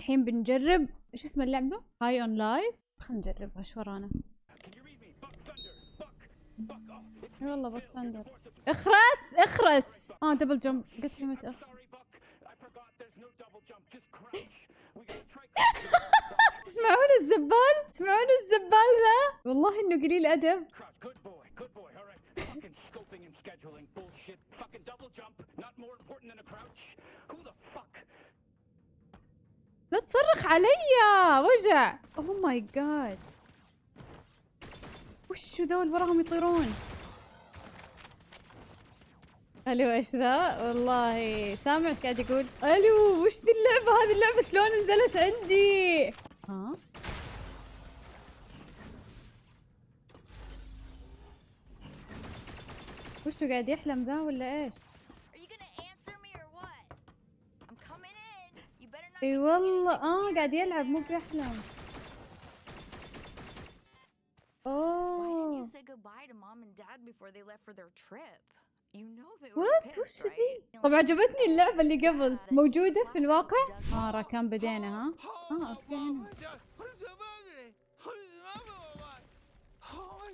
الحين بنجرب إيش اسم اللعبة؟ هاي اون لايف خلينا نجربها إيش ورانا والله بوك ثاندر اخرس اخرس. آه دبل جمب قلت لي متى تسمعون الزبال؟ تسمعون الزبال ذا؟ والله إنه قليل أدب. لا تصرخ علي وجع. oh my God وشو ذول وراهم يطيرون؟ ألو إيش ذا والله سامع إيش قاعد يقول ألو وش ذي اللعبة هذه؟ اللعبة شلون نزلت عندي؟ ها؟ وشو قاعد يحلم ذا ولا إيش؟ إي والله آه قاعد يلعب مو بيحلم أوه. what وش ذي؟ طب عجبتني اللعبة اللي قبل. موجودة في الواقع؟ آه راكان بدينا ها؟ آه okay. How?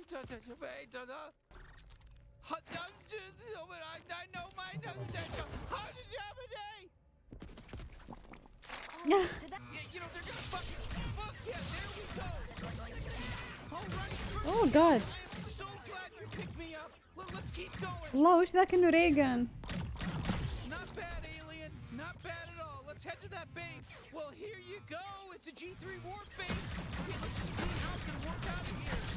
yeah, oh god. So Well, that can do Not bad, alien. Not bad at all. Let's head to that base. Well, here you go. It's a G3 warp base. Okay, let's clean house and warp out of here.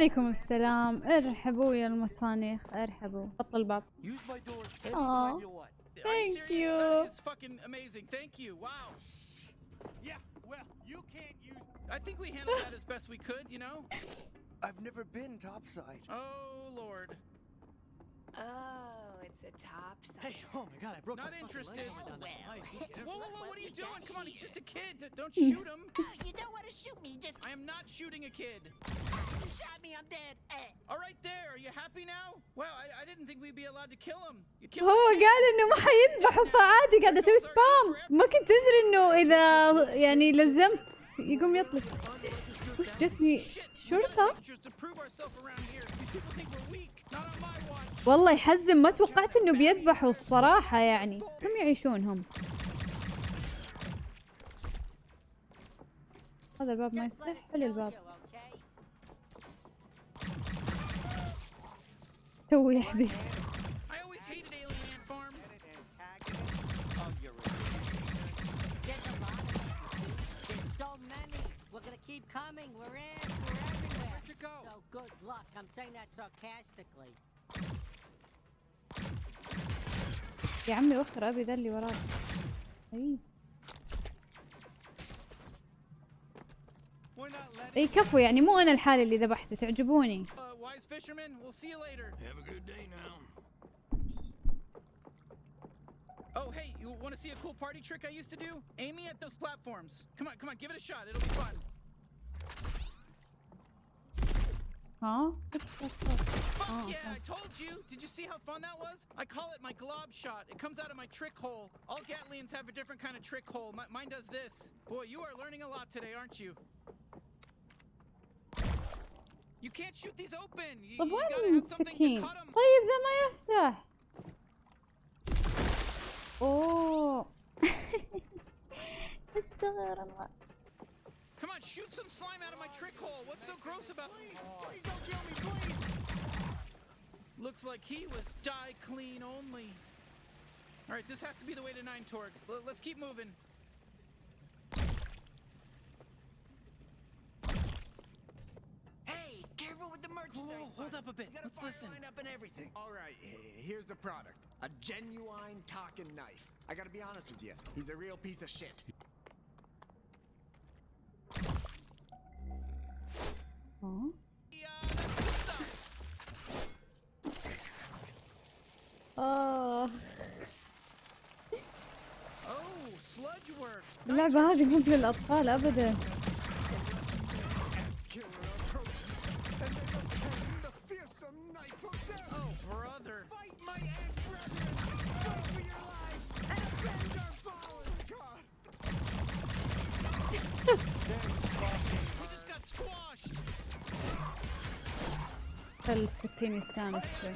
عليكم السلام ارحبوا يا المطانيخ ارحبوا بطل الباب you can't use. I think we handled that as best we could, you know? I've never been topside. Oh, Lord. Oh, it's a top Hey, oh my god, I broke Not interested. You get Whoa, whoa, whoa, what are you doing? Come on, he's just a kid. Don't Hmm. shoot him. You don't want to shoot me. Just I am not shooting a kid. you shot me. I'm dead. Eh. All right, there. Are you happy now? Well, I, I didn't think we'd be allowed to kill him. You killed هو. قال انه ما حيذبحوا فعادي قاعد أسوي سبام ما كنت ادري انه اذا يعني لزمت يقوم يطلق وش جتني شرطة. والله يحزن ما توقعت إنه بيذبحوا الصراحة يعني. كم يعيشون هم هذا الباب ما يفتح. حل الباب. تو يا حبيبي. Keep coming. We're in. We're everywhere. Where'd you go? So good luck. I'm saying that sarcastically. يا عمي وخر ابي ذا اللي وراك اي كفو يعني مو أنا الحالة اللي ذبحته تعجبوني Uh, wise fisherman, we'll see you later. Have a good day now. Oh, hey, you want to see a cool party trick I used to do? Aim me at those platforms. Come on, come on, give it a shot. It'll be fun. ها Fuck Oh, yeah, okay. I told you. Did you see how fun that was? I call it my glob shot. It comes out of my trick hole. All Gatlians have a different kind of trick hole. Mi- mine does this. Boy, you are learning a lot today, aren't you? You can't shoot these open. You, طب you gotta وين have something to السكين cut 'em. طيب ذا ما يفتح اوه استغفر الله Come on, not shoot some slime out of my trick hole? What's so gross about Please please don't kill me, please! Looks like he was die clean only. All right, this has to be the way to Nine Torque. Let's keep moving. Hey, careful with the merchandise. Whoa, hold up a bit. We got a Let's listen. line up and everything. All right, here's the product. A genuine talking knife. I gotta be honest with you, he's a real piece of shit. آه. Oh, اللعبة هذه مو للأطفال أبداً. خل السكين يستانس شوي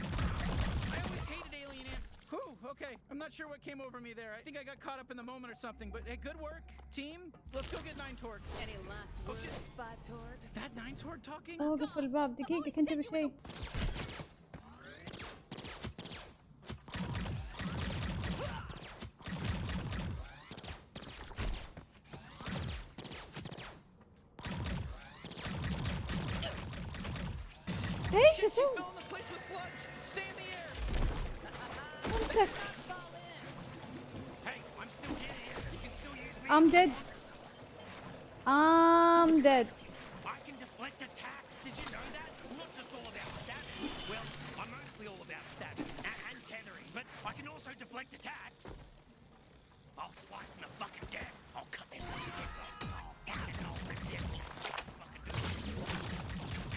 I always hated Alien Ant. Whew, okay. I'm not sure what came over me there. I think I got caught up in the moment or something, but hey, good work, team. Let's go get Nine Torg. Any last Oh, words, shit. Spot Torg? Is that Nine Torg talking? اوقف الباب دقيقة كنت بشيء I'm dead I'm dead I can deflect attacks. Did you know that? Not just all about. Well, I'm mostly all about and, tethering, but I can also deflect attacks. I'll slice them to fucking. I'll cut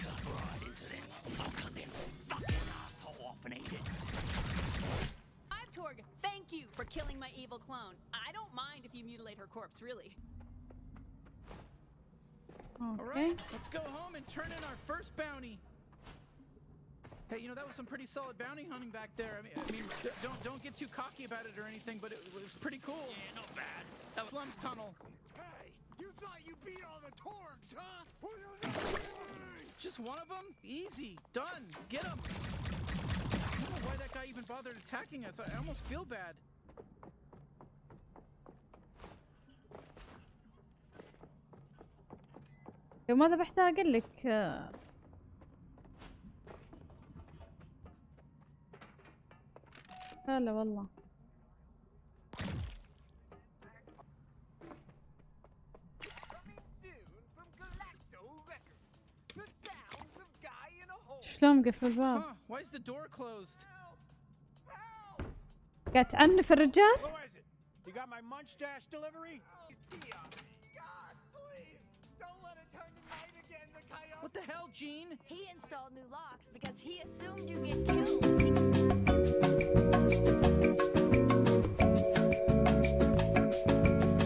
cut right into them. I'll cut fucking asshole off and eat it. I'm Torg. Thank you for killing my evil clone. I don't mind if you mutilate her corpse, really. Okay. All right, let's go home and turn in our first bounty. Hey, you know that was some pretty solid bounty hunting back there. I mean, I mean don't don't get too cocky about it or anything, but it, was pretty cool. Yeah, not bad. That was Slum's Tunnel. Hey, you thought you beat all the Torgs, huh? Well, Just one of them? Easy. Done. Get him. I don't know why that guy even bothered attacking us. I almost feel bad. ماذا بحتاج أقول لك؟ هلا والله. شلون قفل الباب؟ قاعد تعنف الرجال؟ You What the hell, Gene? He installed new locks because he assumed you'd get killed.